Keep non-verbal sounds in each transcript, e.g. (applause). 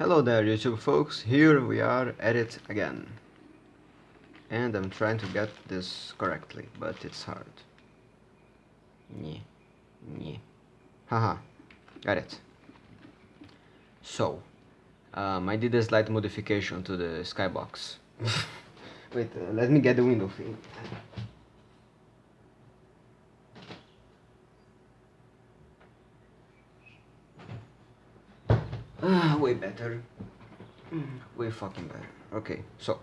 Hello there YouTube folks, here we are at it again. And I'm trying to get this correctly, but it's hard. Yeah, yeah. Haha, got it. So, um, I did a slight modification to the skybox. (laughs) Wait, uh, let me get the window thing. Ah, way better. Mm, way fucking better. Okay, so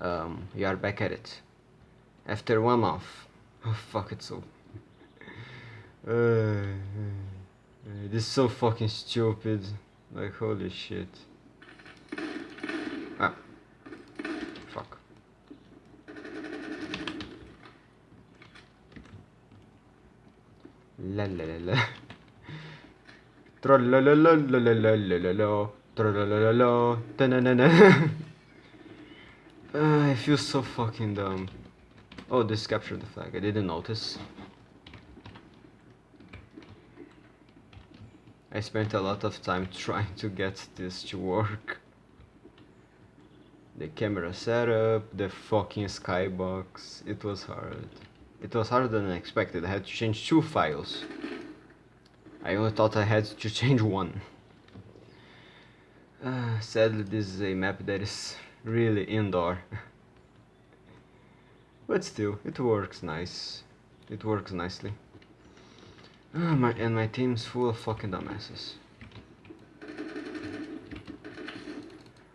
um, we are back at it. After one month. Oh fuck it so. (laughs) Uh, uh, this is so fucking stupid. Like holy shit. Ah. Fuck. La la la la. (laughs) (laughs) Ah, I feel so fucking dumb. Oh, this captured the flag. I didn't notice. I spent a lot of time (laughs) trying to get this to work. The camera setup, the fucking skybox. It was hard. It was harder than I expected. I had to change two files. I only thought I had to change one. Uh, sadly, this is a map that is really indoor. (laughs) but still, it works nice. It works nicely. Uh, my, and my team's full of fucking dumbasses.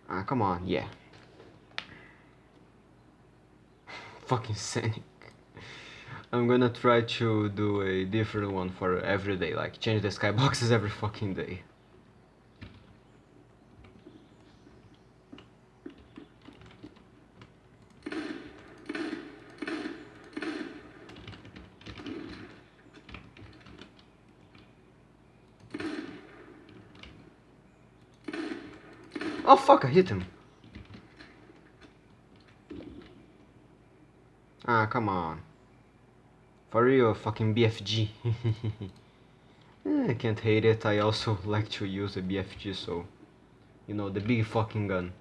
Ah, come on, yeah. (sighs) fucking Scenic. I'm gonna try to do a different one for every day, like change the skyboxes (laughs) every fucking day. Oh fuck, I hit him. Ah, come on. For real, fucking BFG. (laughs) Eh, I can't hate it, I also (laughs) like to use a BFG, so... You know, the big fucking gun.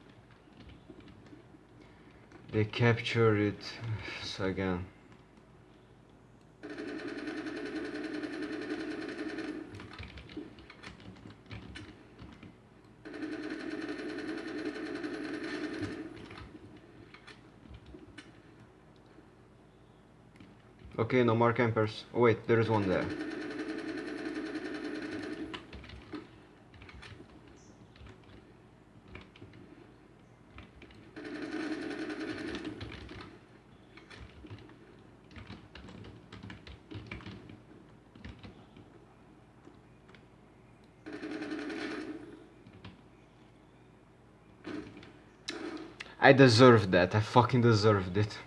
They capture it (sighs) so again. Okay, no more campers. Oh wait, there is one there. I deserved that, I fucking deserved it.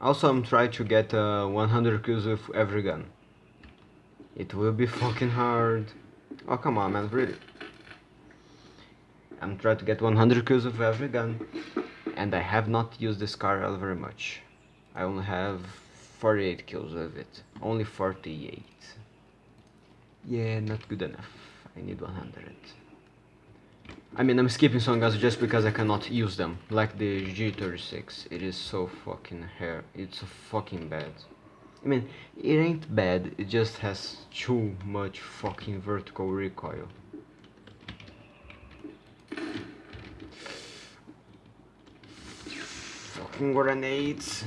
Also, I'm trying to get uh, 100 kills with every gun. It will be fucking hard. Oh, come on, man, really. I'm trying to get 100 kills with every gun. And I have not used this car very much. I only have 48 kills with it. Only 48. Yeah, not good enough. I need 100. I mean, I'm skipping some guns just because I cannot use them. Like the G36. It is so fucking hair. It's so fucking bad. I mean, it ain't bad. It just has too much fucking vertical recoil. Fucking grenades.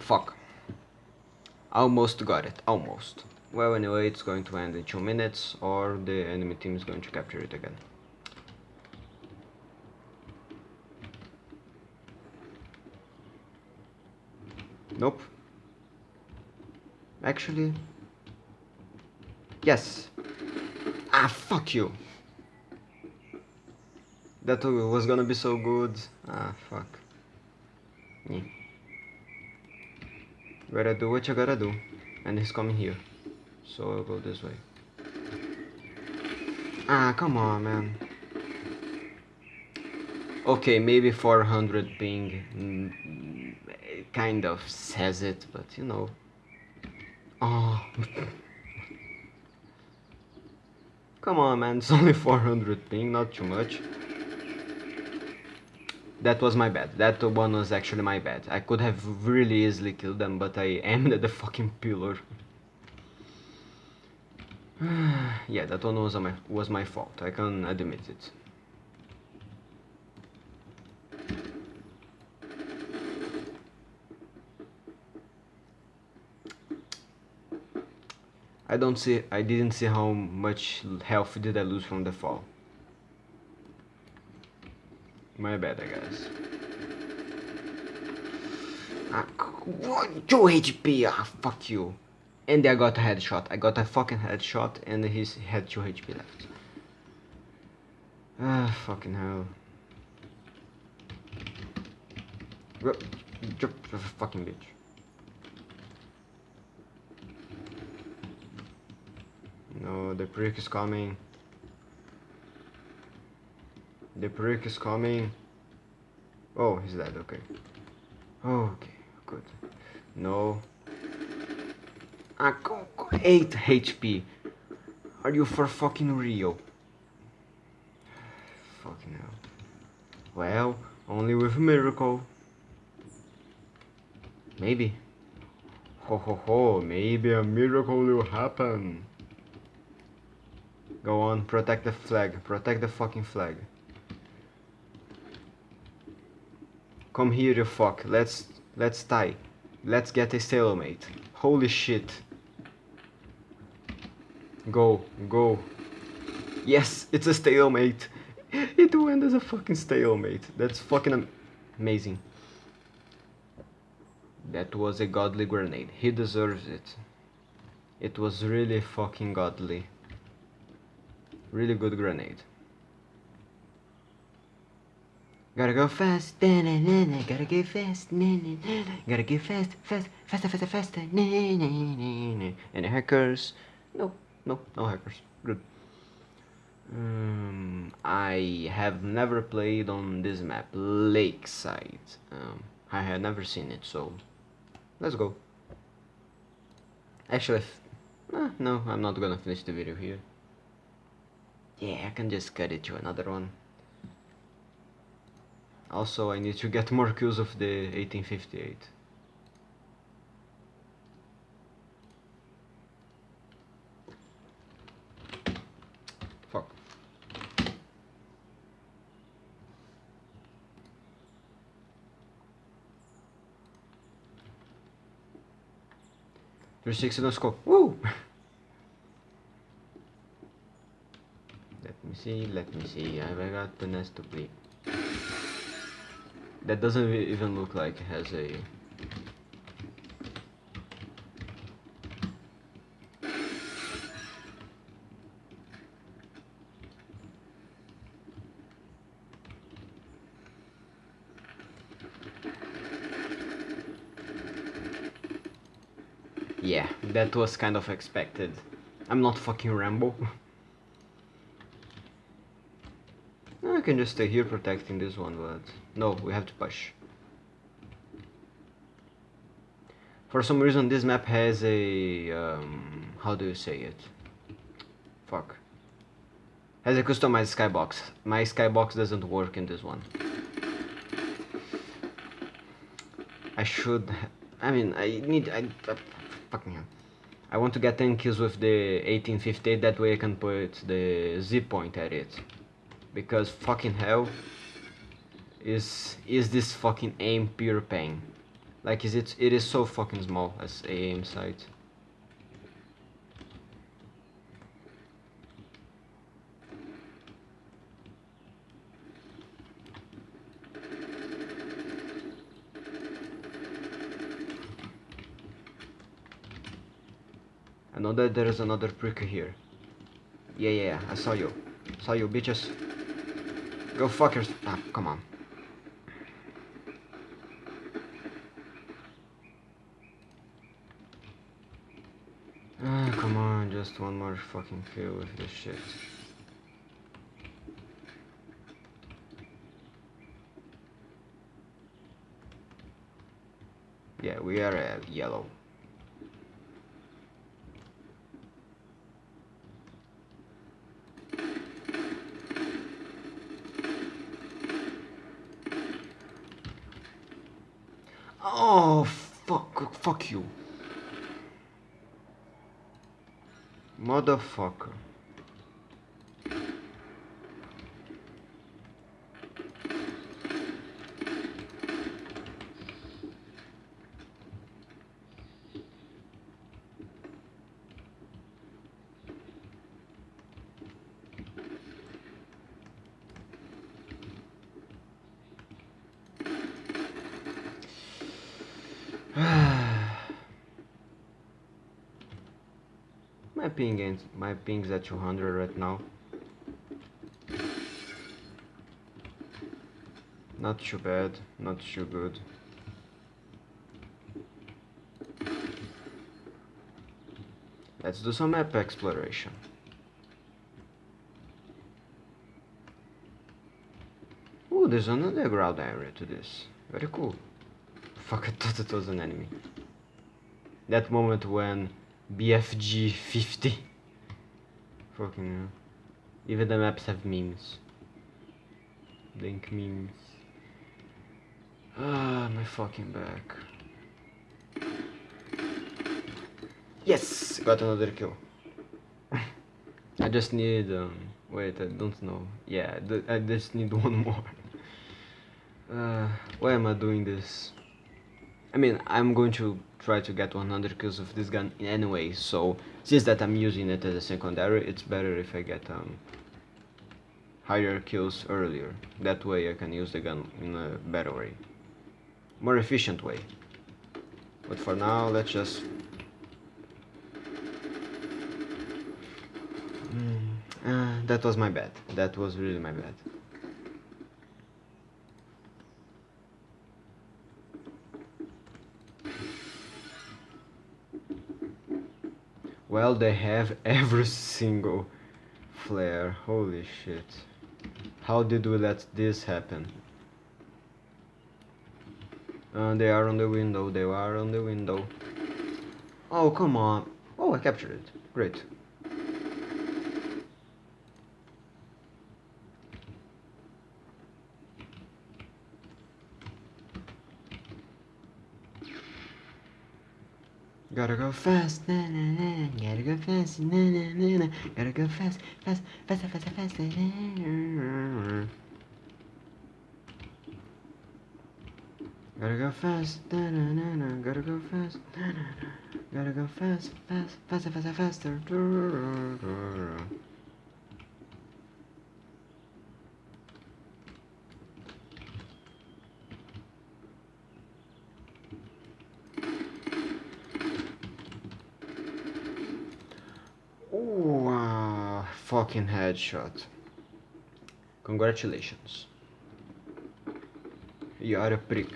Fuck. Almost got it. Almost. Well, anyway, it's going to end in 2 minutes, or the enemy team is going to capture it again. Nope. Actually... Yes. Ah, fuck you. That was gonna be so good. Ah, fuck. Yeah. Gotta do what you gotta do. And he's coming here so I'll go this way. Ah, come on, man. Okay, maybe 400 ping mm, kind of says it, but you know. Oh. (laughs) Come on, man, it's (laughs) only 400 ping, not too much. That was my bad. That one was actually my bad. I could have really easily killed them, but I (laughs) aimed at the fucking pillar. (sighs) yeah, that one was my was my fault. I can admit it. I don't see I didn't see how much health did I lose from the fall. My bad, I guess. Ah, 2 HP, ah, fuck you. And I got a headshot. I got a fucking headshot and he had 2 HP left. Ah, fucking hell. Jump, fucking bitch. No, the prick is coming. The prick is coming. Oh, he's dead, okay. Okay, good. No. Ah, go, go, 8 HP. Are you for fucking real? Fucking hell. Well, only with a miracle. Maybe. Ho ho ho, maybe a miracle will happen. Go on, protect the flag. Protect the fucking flag. Come here, you fuck. Let's let's tie. Let's get a stalemate. Holy shit. Go, go. Yes, it's a stalemate. It went as a fucking stalemate. That's fucking amazing. That was a godly grenade. He deserves it. It was really fucking godly. Really good grenade. Gotta go fast, na, na, na, na. gotta go fast, na, na, na. gotta go fast, fast, faster, faster, faster, na, na, na, na. Any hackers? No, no, no hackers. Good. Um, I have never played on this map, Lakeside. Um, I had never seen it, so let's go. Actually, uh, no, I'm not gonna finish the video here. Yeah, I can just cut it to another one. Also, I need to get more kills of the 1858. six 360 score. Woo! let me see, let me see. Have I got the nest to bleed? That doesn't even look like it has a Yeah, that was kind of expected. I'm not fucking Rambo. (laughs) I can just stay here protecting this one, but no, we have to push. For some reason this map has a, um, how do you say it? Fuck. Has a customized skybox. My skybox doesn't work in this one. I should, I mean, I need, I, uh, fucking. I want to get 10 kills with the 1858, that way I can put the Z point at it. Because fucking hell is is this fucking aim pure pain? Like is it it is so fucking small as aim sight Know that there is another prick here. Yeah, yeah, yeah, I saw you. Saw you, bitches. Go fuck yourself. Ah, come on. Ah, come on, just one more fucking kill with this shit. Yeah, we are uh, yellow. Oh, fuck, fuck you. Motherfucker. My ping ain't my ping's at 200 right now. Not too bad, not too good. Let's do some map exploration. Ooh, there's an underground area to this. Very cool. Fuck, (laughs) I thought it was an enemy. That moment when BFG 50. Fucking hell. Even the maps have memes. Link memes. Ah, my fucking back. Yes! Got another kill. I just need, um, wait, I don't know. Yeah, I just need (laughs) one more. Uh, why am I doing this? I mean, I'm going to try to get 100 kills of this gun anyway, so since that I'm using it as a secondary, it's better if I get um, higher kills earlier. That way I can use the gun in a better way. More efficient way. But for now, let's just... Mm, uh, that was my bad. That was really my bad. Well, they have (laughs) every single flare. Holy shit. How did we let this happen? Uh, they are on the window, they are on the window. Oh, come on. Oh, I captured it. Great. Gotta go fast, na na na. Gotta go fast, na na na na. Gotta go fast, fast, fast, fast, fast, fast. Gotta go fast, na na na na. Gotta go fast, na na na. Gotta go fast, fast, faster, faster, faster. Fucking headshot. Congratulations. You are a prick.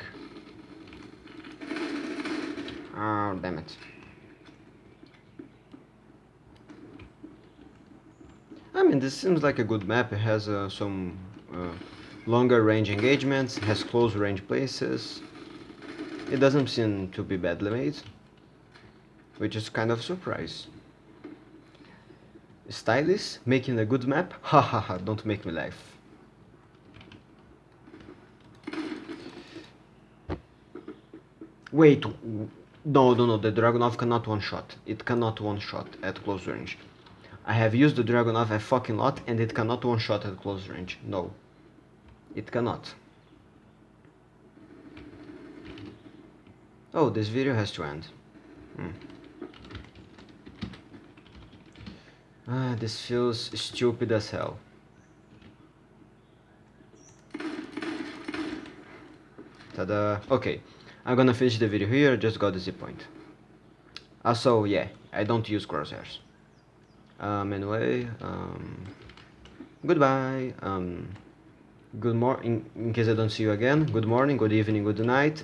Oh, damn it. I mean, this seems like a good map. It has uh, some uh, longer range engagements, has close range places. It doesn't seem to be badly made, which is kind of a surprise. Stylish, making a good map? Ha ha ha, don't make me laugh. Wait, no, no, no, the Dragunov cannot one-shot. It cannot one-shot at close range. I have used the Dragunov a fucking lot and it cannot one-shot at close range. No. It cannot. Oh, this video has to end. Hmm. Ah, this feels stupid as hell. Tada! Okay, I'm gonna finish the video here, just got the zip point. Also, yeah, I don't use crosshairs. Um, anyway, um, goodbye, um, good morning, in, in case I don't see you again, good morning, good evening, good night.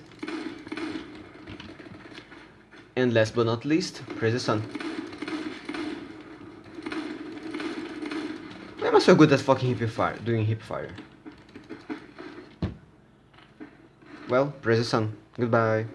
And last but not least, praise the sun. Why so good at fucking hip fire, doing hip fire? Well, praise the sun. Goodbye.